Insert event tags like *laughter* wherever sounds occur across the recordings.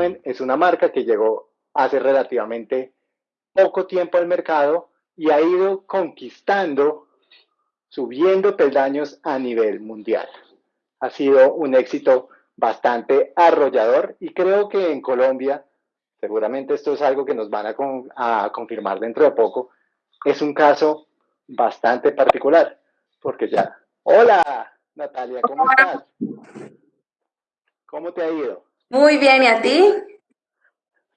saben, es una marca que llegó hace relativamente poco tiempo al mercado y ha ido conquistando, subiendo peldaños a nivel mundial. Ha sido un éxito bastante arrollador y creo que en Colombia, seguramente esto es algo que nos van a, confirmar dentro de poco, es un caso bastante particular, porque ya... Hola, Natalia, ¿cómo estás? ¿Cómo te ha ido? Muy bien, ¿y a ti?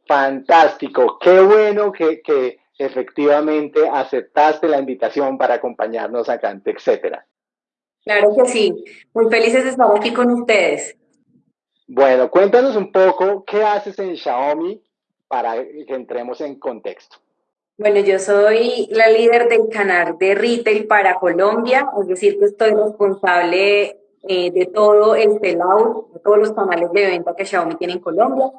Fantástico, qué bueno que, que efectivamente aceptaste la invitación para acompañarnos acá en etcétera. Claro que sí, muy felices de estar aquí con ustedes. Bueno, cuéntanos un poco qué haces en Xiaomi para que entremos en contexto. Bueno, yo soy la líder del canal de retail para Colombia, es decir, que estoy responsable eh, de todo el sellout, de todos los canales de venta que Xiaomi tiene en Colombia,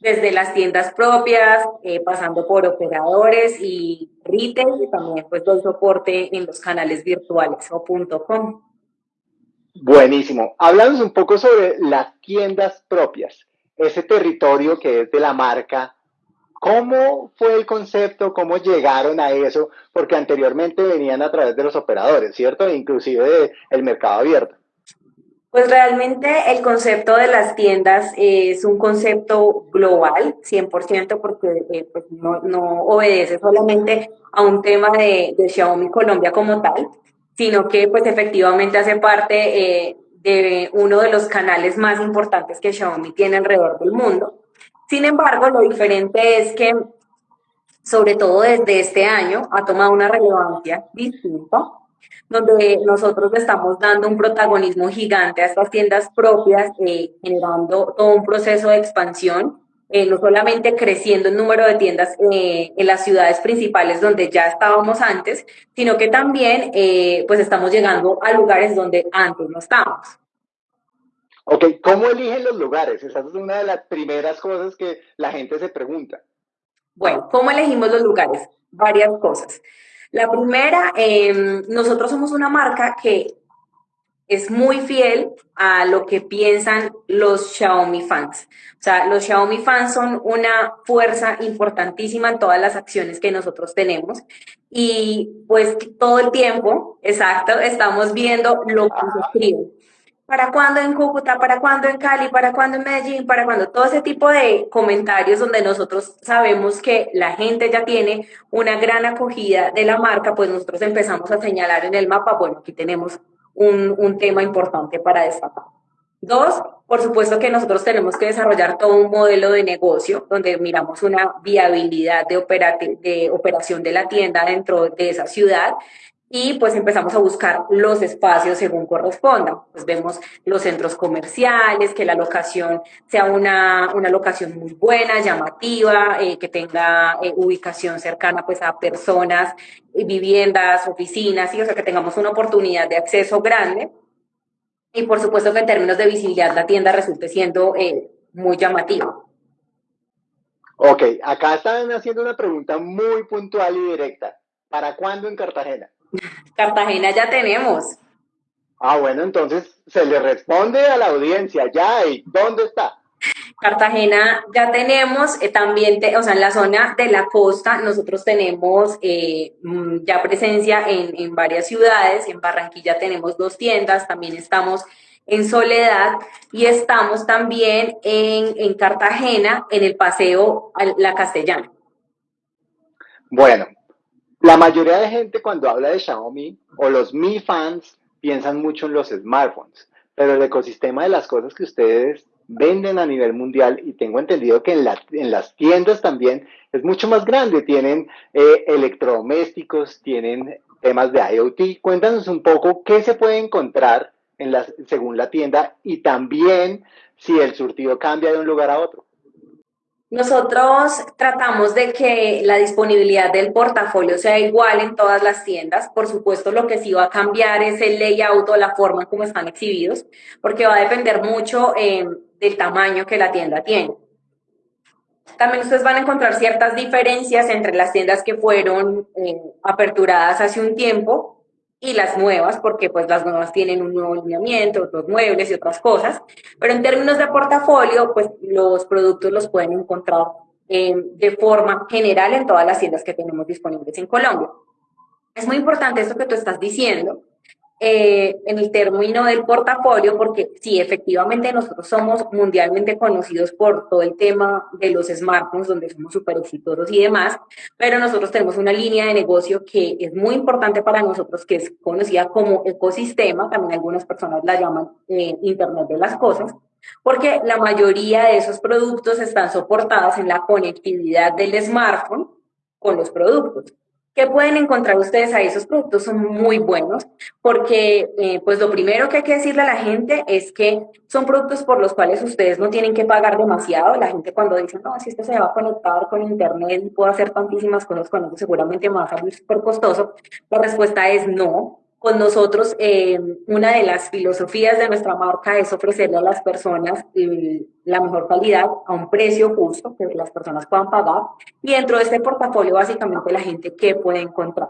desde las tiendas propias, eh, pasando por operadores y retail, y también pues doy soporte en los canales virtuales o .com. Buenísimo. Hablamos un poco sobre las tiendas propias, ese territorio que es de la marca. ¿Cómo fue el concepto? ¿Cómo llegaron a eso? Porque anteriormente venían a través de los operadores, ¿cierto? Inclusive del mercado abierto. Pues realmente el concepto de las tiendas es un concepto global, 100%, porque eh, pues no, no, obedece solamente a un tema de, Xiaomi Colombia como tal, sino que pues efectivamente hace parte eh, de uno de los canales más importantes que Xiaomi tiene alrededor del mundo. Sin embargo, lo diferente es que, sobre todo desde este año, ha tomado una relevancia distinta, donde nosotros estamos dando un protagonismo gigante a estas tiendas propias, eh, generando todo un proceso de expansión eh, no solamente creciendo el número de tiendas eh, en las ciudades principales donde ya estábamos antes, sino que también pues estamos llegando a lugares donde antes no estábamos. Ok, ¿cómo eligen los lugares? Esa es una de las primeras cosas que la gente se pregunta. Bueno, ¿cómo elegimos los lugares? Varias cosas. La primera, em, nosotros somos una marca que es muy fiel a lo que piensan los Xiaomi fans. O sea, los Xiaomi fans son una fuerza importantísima en todas las acciones que nosotros tenemos. Y pues todo el tiempo, exacto, estamos viendo lo que se escribe. ¿Para cuándo en Cúcuta? ¿Para cuándo en Cali? ¿Para cuándo en Medellín? ¿Para cuándo? Todo ese tipo de comentarios donde nosotros sabemos que la gente ya tiene una gran acogida de la marca, pues nosotros empezamos a señalar en el mapa, bueno, aquí tenemos un, tema importante para destacar. Dos, por supuesto que nosotros tenemos que desarrollar todo un modelo de negocio donde miramos una viabilidad de, de operación de la tienda dentro de esa ciudad y pues empezamos a buscar los espacios según corresponda. Pues vemos los centros comerciales, que la locación sea una, una locación muy buena, llamativa, eh, que tenga eh, ubicación cercana pues a personas, eh, viviendas, oficinas, y o sea que tengamos una oportunidad de acceso grande. Y por supuesto que en términos de visibilidad la tienda resulte siendo muy llamativa. Ok, acá están haciendo una pregunta muy puntual y directa. ¿Para cuándo en Cartagena? Cartagena ya tenemos. Ah, bueno, entonces se le responde a la audiencia ya, ¿y dónde está? Cartagena ya tenemos, eh, también, o sea, en la zona de la costa, nosotros tenemos eh, mm, ya presencia en, en, varias ciudades, en Barranquilla tenemos dos tiendas, también estamos en Soledad y estamos también en, en Cartagena, en el Paseo La Castellana. Bueno, la mayoría de gente cuando habla de Xiaomi o los Mi fans piensan mucho en los smartphones, pero el ecosistema de las cosas que ustedes venden a nivel mundial y tengo entendido que en, en las tiendas también es mucho más grande. Tienen eh, electrodomésticos, tienen temas de IoT. Cuéntanos un poco qué se puede encontrar en según la tienda y también si el surtido cambia de un lugar a otro. Nosotros tratamos de que la disponibilidad del portafolio sea igual en todas las tiendas. Por supuesto, lo que sí va a cambiar es el layout o la forma como están exhibidos, porque va a depender mucho eh, del tamaño que la tienda tiene. También ustedes van a encontrar ciertas diferencias entre las tiendas que fueron eh, aperturadas hace un tiempo y las nuevas, porque pues las nuevas tienen un nuevo alineamiento, otros muebles y otras cosas, pero en términos de portafolio, pues los productos los pueden encontrar eh, de forma general en todas las tiendas que tenemos disponibles en Colombia. Es muy importante esto que tú estás diciendo, eh, en el término del portafolio, porque sí, efectivamente nosotros somos mundialmente conocidos por todo el tema de los smartphones, donde somos súper exitosos y demás, pero nosotros tenemos una línea de negocio que es muy importante para nosotros, que es conocida como ecosistema, también algunas personas la llaman eh, Internet de las Cosas, porque la mayoría de esos productos están soportados en la conectividad del smartphone con los productos. ¿Qué pueden encontrar ustedes ahí? Esos productos son muy buenos porque, eh, pues lo primero que hay que decirle a la gente es que son productos por los cuales ustedes no tienen que pagar demasiado. La gente cuando dice, no, si esto se va a conectar con internet y puedo hacer tantísimas cosas con eso, seguramente me va a salir súper costoso. La respuesta es no con nosotros, eh, una de las filosofías de nuestra marca es ofrecerle a las personas eh, la mejor calidad a un precio justo que las personas puedan pagar. Y dentro de este portafolio, básicamente, la gente que puede encontrar.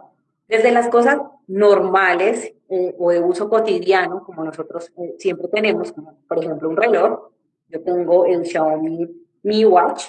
Desde las cosas normales eh, o de uso cotidiano, como nosotros siempre tenemos, como por ejemplo un reloj. Yo tengo el Xiaomi Mi Watch,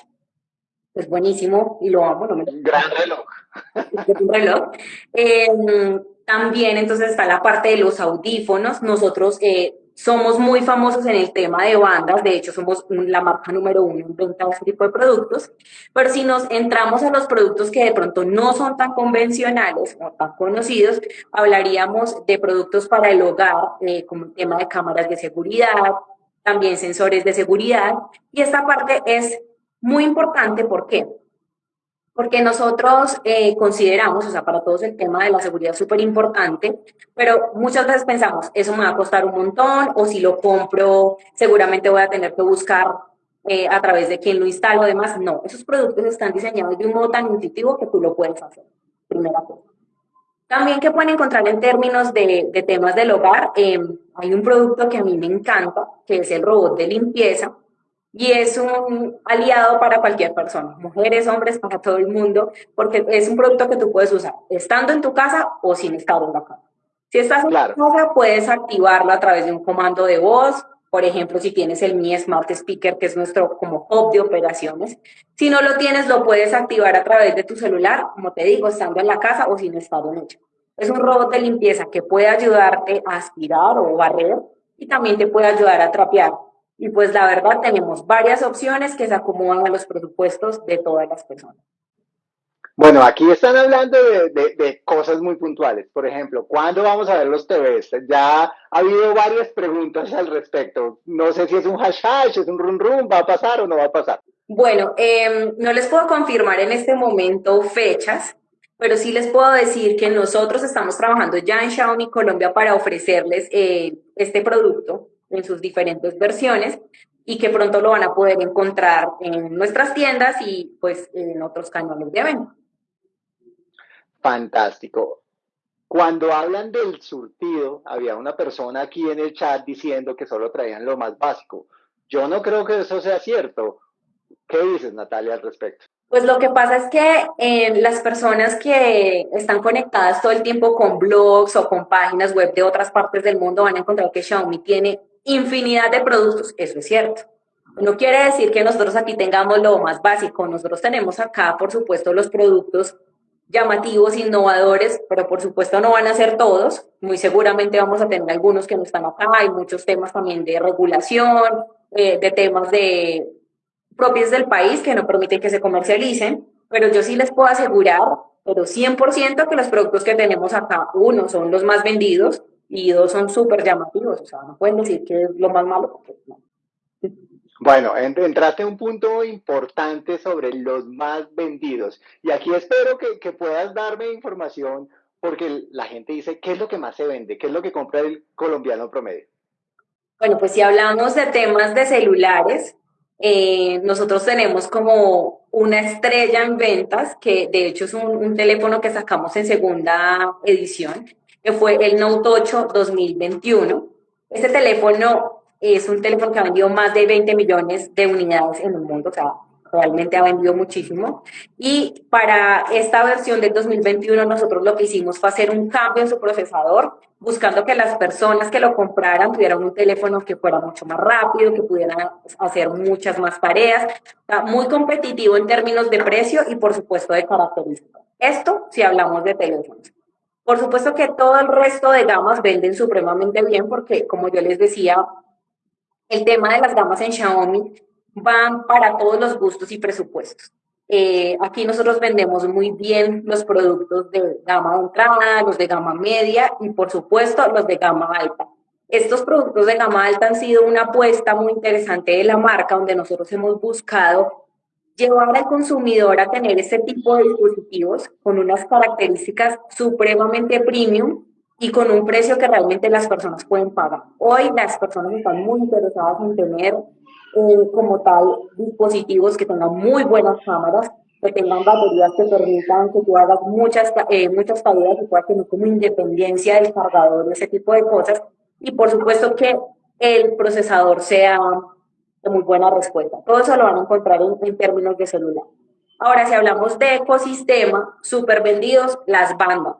es buenísimo y lo amo. No me... Gran reloj. *laughs* Es un reloj. Em, también entonces está la parte de los audífonos. Nosotros eh, somos muy famosos en el tema de bandas, de hecho somos la marca número uno en venta de este tipo de productos, pero si nos entramos a los productos que de pronto no son tan convencionales o tan conocidos, hablaríamos de productos para el hogar, eh, como el tema de cámaras de seguridad, también sensores de seguridad, y esta parte es muy importante, ¿por qué? Porque nosotros eh, consideramos, o sea, para todos el tema de la seguridad es súper importante, pero muchas veces pensamos, eso me va a costar un montón, o si lo compro, seguramente voy a tener que buscar eh, a través de quién lo instalo, demás. No, esos productos están diseñados de un modo tan intuitivo que tú lo puedes hacer, primera cosa. También que pueden encontrar en términos de, de temas del hogar, eh, hay un producto que a mí me encanta, que es el robot de limpieza, y es un aliado para cualquier persona, mujeres, hombres, para todo el mundo, porque es un producto que tú puedes usar estando en tu casa o sin estar en la casa. Si estás en tu casa, puedes activarlo a través de un comando de voz, por ejemplo, si tienes el Mi Smart Speaker, que es nuestro como hub de operaciones. Si no lo tienes, lo puedes activar a través de tu celular, como te digo, estando en la casa o sin estar en ella. Es un robot de limpieza que puede ayudarte a aspirar o barrer y también te puede ayudar a trapear. Y pues la verdad tenemos varias opciones que se acomodan a los presupuestos de todas las personas. Bueno, aquí están hablando de, cosas muy puntuales. Por ejemplo, ¿cuándo vamos a ver los TVs? Ya ha habido varias preguntas al respecto. No sé si es un hash hash, es un run run, ¿va a pasar o no va a pasar? Bueno, em, no les puedo confirmar en este momento fechas, pero sí les puedo decir que nosotros estamos trabajando ya en Xiaomi Colombia para ofrecerles eh, este producto en sus diferentes versiones y que pronto lo van a poder encontrar en nuestras tiendas y pues en otros canales de venta. Fantástico. Cuando hablan del surtido, había una persona aquí en el chat diciendo que solo traían lo más básico. Yo no creo que eso sea cierto. ¿Qué dices, Natalia, al respecto? Pues lo que pasa es que eh, las personas que están conectadas todo el tiempo con blogs o con páginas web de otras partes del mundo van a encontrar que Xiaomi tiene infinidad de productos, eso es cierto. No quiere decir que nosotros aquí tengamos lo más básico, nosotros tenemos acá, por supuesto, los productos llamativos, innovadores, pero por supuesto no van a ser todos, muy seguramente vamos a tener algunos que no están acá, hay muchos temas también de regulación, eh, de temas de propios del país que no permiten que se comercialicen, pero yo sí les puedo asegurar, pero 100% que los productos que tenemos acá, uno, son los más vendidos, y dos son súper llamativos, o sea, no pueden decir que es lo más malo porque no. Bueno, entraste en un punto importante sobre los más vendidos y aquí espero que, que puedas darme información porque la gente dice, ¿qué es lo que más se vende? ¿Qué es lo que compra el colombiano promedio? Bueno, pues si hablamos de temas de celulares, eh, nosotros tenemos como una estrella en ventas, que de hecho es un, un, teléfono que sacamos en segunda edición, que fue el Note 8 2021. Este teléfono es un teléfono que ha vendido más de 20 millones de unidades en el mundo, o sea, realmente ha vendido muchísimo. Y para esta versión del 2021 nosotros lo que hicimos fue hacer un cambio en su procesador, buscando que las personas que lo compraran tuvieran un teléfono que fuera mucho más rápido, que pudieran hacer muchas más tareas, muy competitivo en términos de precio y por supuesto de características. Esto si hablamos de teléfonos. Por supuesto que todo el resto de gamas venden supremamente bien porque, como yo les decía, el tema de las gamas en Xiaomi van para todos los gustos y presupuestos. Eh, aquí nosotros vendemos muy bien los productos de gama entrada, los de gama media y por supuesto los de gama alta. Estos productos de gama alta han sido una apuesta muy interesante de la marca donde nosotros hemos buscado llevar al consumidor a tener este tipo de dispositivos con unas características supremamente premium y con un precio que realmente las personas pueden pagar. Hoy las personas están muy interesadas en tener eh, como tal dispositivos que tengan muy buenas cámaras, que tengan baterías que permitan que tú hagas muchas, eh, muchas tareas y puedas tener como independencia del cargador, ese tipo de cosas. Y por supuesto que el procesador sea de muy buena respuesta. Todo eso lo van a encontrar en, en términos de celular. Ahora, si hablamos de ecosistema, súper vendidos, las bandas.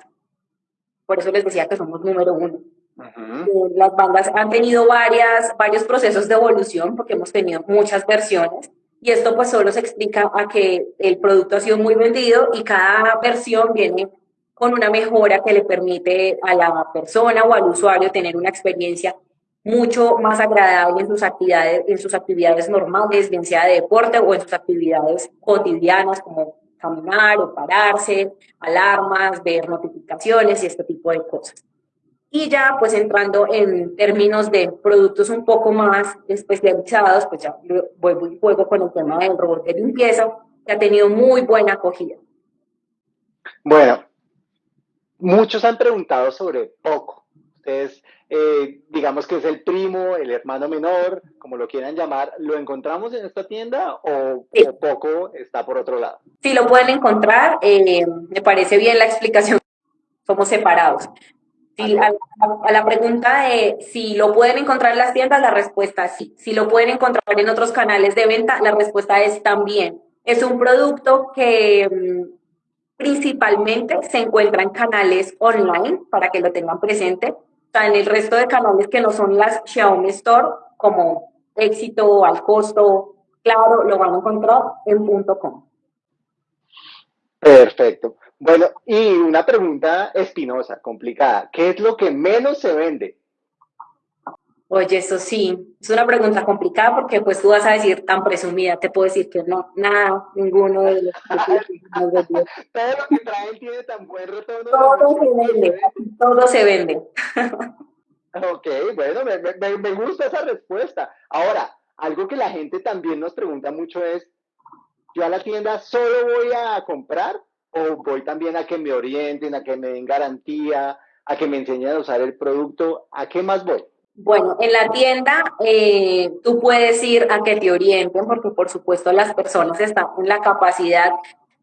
Por eso les decía que somos número uno. Eh, las bandas han tenido varias, varios procesos de evolución porque hemos tenido muchas versiones y esto pues solo se explica a que el producto ha sido muy vendido y cada versión viene con una mejora que le permite a la persona o al usuario tener una experiencia mucho más agradable en sus actividades, en sus actividades normales, bien sea de deporte o en sus actividades cotidianas como caminar o pararse, alarmas, ver notificaciones y este tipo de cosas. Y ya pues entrando en términos de productos un poco más especializados, pues ya vuelvo y juego con el tema del robot de limpieza, que ha tenido muy buena acogida. Bueno, muchos han preguntado sobre Poco. Ustedes, eh, digamos que es el primo, el hermano menor, como lo quieran llamar, ¿lo encontramos en esta tienda o, Poco está por otro lado? Sí, lo pueden encontrar. Eh, me parece bien la explicación. Somos separados a, la pregunta de si lo pueden encontrar en las tiendas, la respuesta es sí. Si lo pueden encontrar en otros canales de venta, la respuesta es también. Es un producto que mm, principalmente se encuentra en canales online, para que lo tengan presente. Sea, en el resto de canales que no son las Xiaomi Store, como éxito, al costo, claro, lo van a encontrar en .com. Perfecto. Bueno, y una pregunta espinosa, complicada. ¿Qué es lo que menos se vende? Oye, eso sí, es una pregunta complicada porque pues tú vas a decir tan presumida, te puedo decir que no, nada, ninguno de los *laughs* Todo lo que traen tiene tan buen retorno. Todo se vende, *laughs* todo se vende. ok, bueno, me, me gusta esa respuesta. Ahora, algo que la gente también nos pregunta mucho es, yo a la tienda solo voy a comprar o voy también a que me orienten, a que me den garantía, a que me enseñen a usar el producto? ¿A qué más voy? Bueno, en la tienda eh, tú puedes ir a que te orienten porque por supuesto las personas están en la capacidad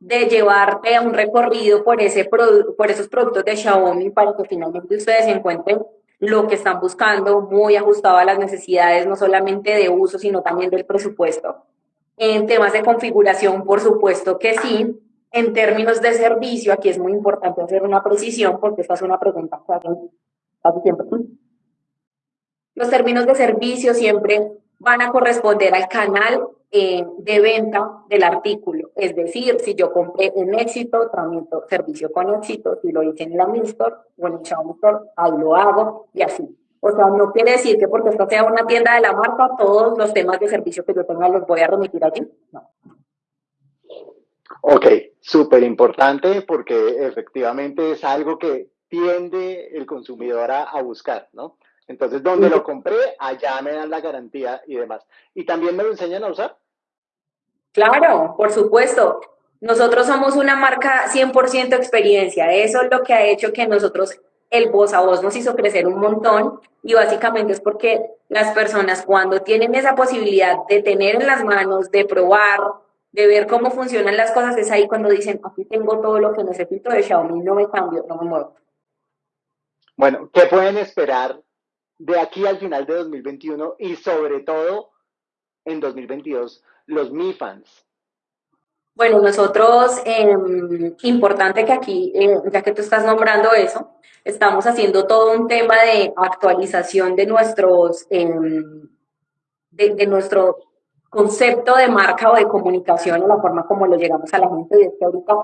de llevarte a un recorrido por, ese por esos productos de Xiaomi para que finalmente ustedes encuentren lo que están buscando, muy ajustado a las necesidades, no solamente de uso, sino también del presupuesto. En temas de configuración, por supuesto que sí. En términos de servicio, aquí es muy importante hacer una precisión porque esta es una pregunta que hacen casi siempre. Los términos de servicio siempre van a corresponder al canal eh, de venta del artículo. Es decir, si yo compré en éxito, tramito servicio con éxito. Si lo hice en la Store o en el Xiaomi Store, ahí lo hago y así. O sea, no quiere decir que porque esto sea una tienda de la marca, todos los temas de servicio que yo tenga los voy a remitir allí. No. Ok, súper importante porque efectivamente es algo que tiende el consumidor a, buscar, ¿no? Entonces, donde lo compré, allá me dan la garantía y demás. ¿Y también me lo enseñan a usar? Claro, por supuesto. Nosotros somos una marca 100% experiencia. Eso es lo que ha hecho que nosotros, el voz a voz nos hizo crecer un montón y básicamente es porque las personas cuando tienen esa posibilidad de tener en las manos, de probar, de ver cómo funcionan las cosas, es ahí cuando dicen, aquí tengo todo lo que necesito de Xiaomi, no me cambio, no me muevo. Bueno, ¿qué pueden esperar de aquí al final de 2021 y sobre todo en 2022 los Mi fans? Bueno, nosotros, em, importante que aquí, eh, ya que tú estás nombrando eso, estamos haciendo todo un tema de actualización de nuestros, em, de, nuestro concepto de marca o de comunicación o la forma como lo llegamos a la gente. Y es que ahorita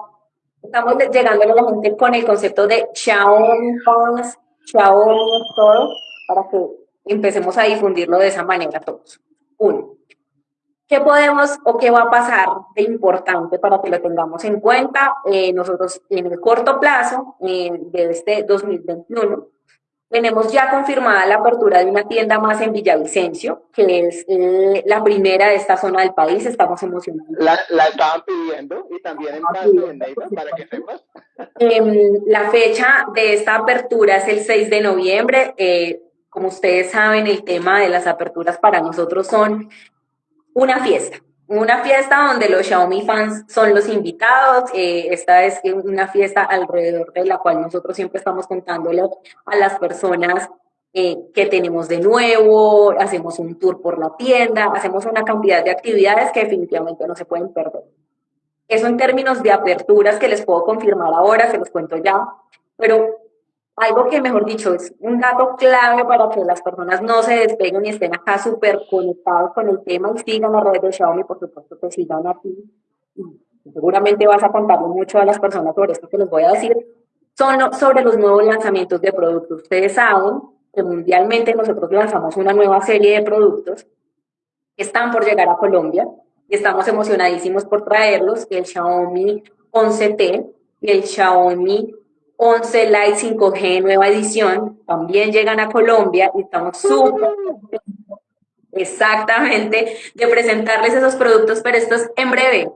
estamos llegando a la gente con el concepto de Xiaomi Fans, Xiaomi todo, para que empecemos a difundirlo de esa manera todos. Uno. ¿Qué podemos o qué va a pasar de importante para que lo tengamos en cuenta? Eh, nosotros en el corto plazo, eh, de este 2021, tenemos ya confirmada la apertura de una tienda más en Villavicencio, que es eh, la primera de esta zona del país. Estamos emocionados. La, la estaban pidiendo y también en Pasto, en Neiva, para que sepas. Em, la fecha de esta apertura es el 6 de noviembre. Como ustedes saben, el tema de las aperturas para nosotros son una fiesta. Una fiesta donde los Xiaomi fans son los invitados. Eh, esta es una fiesta alrededor de la cual nosotros siempre estamos contándole a las personas eh, tenemos de nuevo, hacemos un tour por la tienda, hacemos una cantidad de actividades que definitivamente no se pueden perder. Eso en términos de aperturas que les puedo confirmar ahora, se los cuento ya, pero algo que, mejor dicho, es un dato clave para que las personas no se despeguen y estén acá súper conectados con el tema y sigan las redes de Xiaomi, por supuesto que sigan aquí. seguramente vas a contarle mucho a las personas sobre esto que les voy a decir. Son sobre los nuevos lanzamientos de productos. Ustedes saben que mundialmente nosotros lanzamos una nueva serie de productos que están por llegar a Colombia y estamos emocionadísimos por traerlos, el Xiaomi 11T y el Xiaomi 11 Lite 5G nueva edición, también llegan a Colombia y estamos súper exactamente de presentarles esos productos, pero esto es en breve,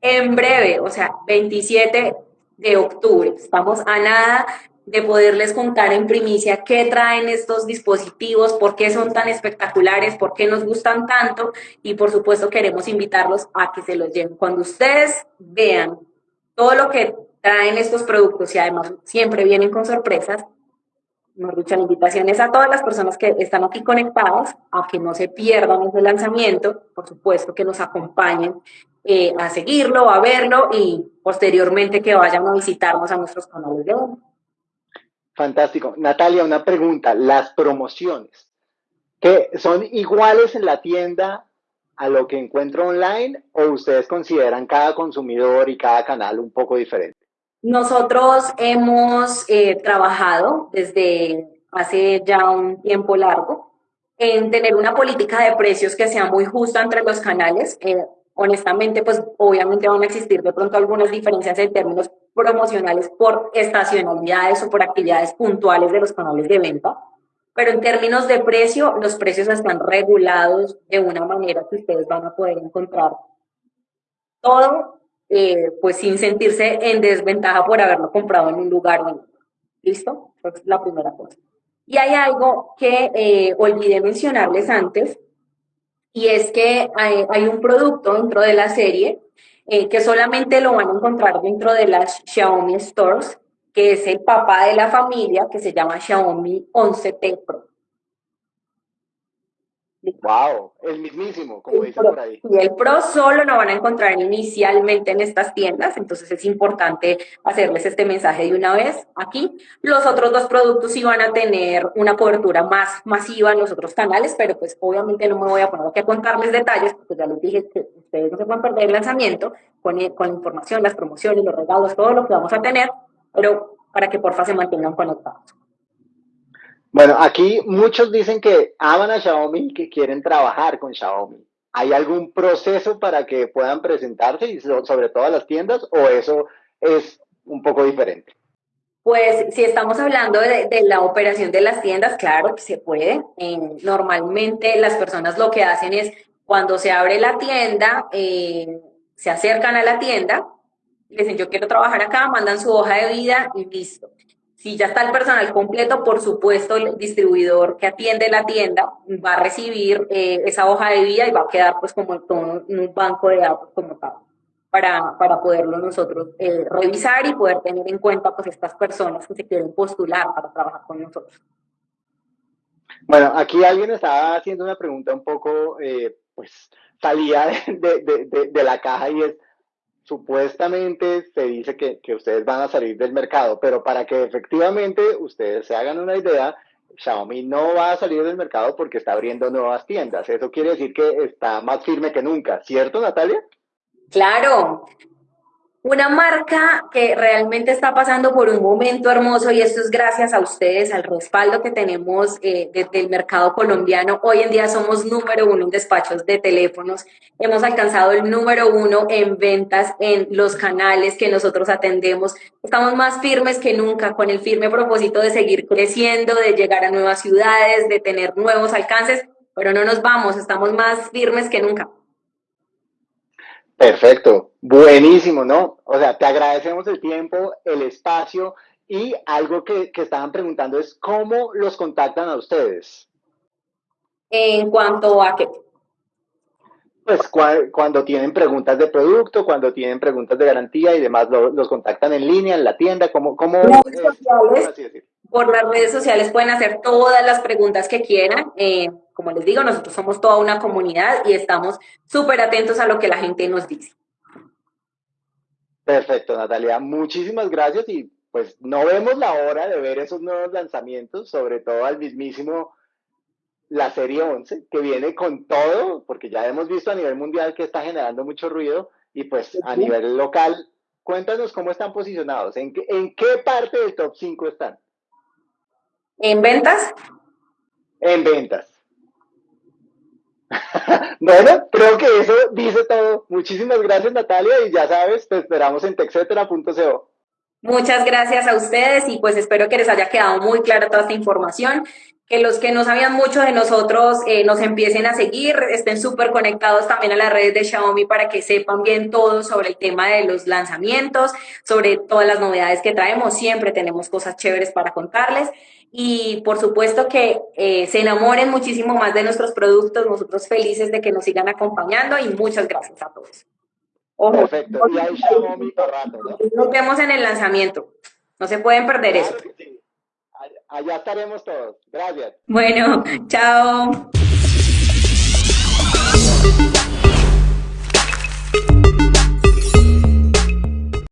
en breve, o sea, 27 de octubre. Estamos a nada de poderles contar en primicia qué traen estos dispositivos, por qué son tan espectaculares, por qué nos gustan tanto y por supuesto queremos invitarlos a que se los lleven. Cuando ustedes vean todo lo que traen estos productos y además siempre vienen con sorpresas. Nos dicho, la invitación es a todas las personas que están aquí conectadas a que no se pierdan ese lanzamiento, por supuesto que nos acompañen eh, a seguirlo, a verlo y posteriormente que vayan a visitarnos a nuestros canales de web. Fantástico. Natalia, una pregunta. Las promociones, que son iguales en la tienda a lo que encuentro online o ustedes consideran cada consumidor y cada canal un poco diferente? Nosotros hemos eh, trabajado desde hace ya un tiempo largo en tener una política de precios que sea muy justa entre los canales. Eh, honestamente, pues obviamente van a existir de pronto algunas diferencias en términos promocionales por estacionalidades o por actividades puntuales de los canales de venta, pero en términos de precio, los precios están regulados de una manera que ustedes van a poder encontrar todo eh, pues sin sentirse en desventaja por haberlo comprado en un lugar ¿Listo? Es la primera cosa. Y hay algo que eh, olvidé mencionarles antes, y es que hay, un producto dentro de la serie eh, que solamente lo van a encontrar dentro de las Xiaomi Stores, que es el papá de la familia, que se llama Xiaomi 11T Pro. Wow, el mismísimo, como dicen por ahí. Y el Pro solo lo van a encontrar inicialmente en estas tiendas, entonces es importante hacerles este mensaje de una vez aquí. Los otros dos productos sí van a tener una cobertura más masiva en los otros canales, pero pues obviamente no me voy a poner aquí a contarles detalles, porque ya les dije que ustedes no se pueden perder el lanzamiento con, con la información, las promociones, los regalos, todo lo que vamos a tener, pero para que porfa se mantengan conectados. Bueno, aquí muchos dicen que aman a Xiaomi y que quieren trabajar con Xiaomi. ¿Hay algún proceso para que puedan presentarse y sobre todo a las tiendas o eso es un poco diferente? Pues si estamos hablando de, la operación de las tiendas, claro que se puede. normalmente las personas lo que hacen es cuando se abre la tienda, eh, se acercan a la tienda, dicen yo quiero trabajar acá, mandan su hoja de vida y listo. Si ya está el personal completo, por supuesto, el distribuidor que atiende la tienda va a recibir eh, esa hoja de vida y va a quedar pues como en un banco de datos como tal, para, para poderlo nosotros eh, revisar y poder tener en cuenta pues estas personas que se quieren postular para trabajar con nosotros. Bueno, aquí alguien estaba haciendo una pregunta un poco, eh, pues, salida de la caja y es, supuestamente se dice que, que, ustedes van a salir del mercado, pero para que efectivamente ustedes se hagan una idea, Xiaomi no va a salir del mercado porque está abriendo nuevas tiendas. Eso quiere decir que está más firme que nunca, ¿cierto, Natalia? Claro, una marca que realmente está pasando por un momento hermoso y esto es gracias a ustedes, al respaldo que tenemos eh, desde el mercado colombiano. Hoy en día somos número uno en despachos de teléfonos. Hemos alcanzado el número uno en ventas en los canales que nosotros atendemos. Estamos más firmes que nunca con el firme propósito de seguir creciendo, de llegar a nuevas ciudades, de tener nuevos alcances, pero no nos vamos, estamos más firmes que nunca. Perfecto, buenísimo, ¿no? O sea, te agradecemos el tiempo, el espacio y algo que, estaban preguntando es cómo los contactan a ustedes. En cuanto a qué? Pues cuando tienen preguntas de producto, cuando tienen preguntas de garantía y demás, los contactan en línea, en la tienda, ¿cómo? cómo por las redes sociales pueden hacer todas las preguntas que quieran. Eh, como les digo, nosotros somos toda una comunidad y estamos súper atentos a lo que la gente nos dice. Perfecto, Natalia. Muchísimas gracias y pues no vemos la hora de ver esos nuevos lanzamientos, sobre todo al mismísimo la serie 11, que viene con todo, porque ya hemos visto a nivel mundial que está generando mucho ruido y pues a nivel local, cuéntanos cómo están posicionados, en, en qué parte del top 5 están. ¿En ventas? En ventas. *laughs* bueno, creo que eso dice todo. Muchísimas gracias, Natalia, y ya sabes, te esperamos en texetera.co. Muchas gracias a ustedes y pues espero que les haya quedado muy clara toda esta información que los que no sabían mucho de nosotros eh, nos empiecen a seguir, estén súper conectados también a las redes de Xiaomi para que sepan bien todo sobre el tema de los lanzamientos, sobre todas las novedades que traemos. Siempre tenemos cosas chéveres para contarles y por supuesto que eh, se enamoren muchísimo más de nuestros productos, nosotros felices de que nos sigan acompañando y muchas gracias a todos. Ojo, Perfecto, y ahí rato, ¿no? Nos vemos en el lanzamiento, no se pueden perder eso. Allá estaremos todos, gracias. Bueno, chao.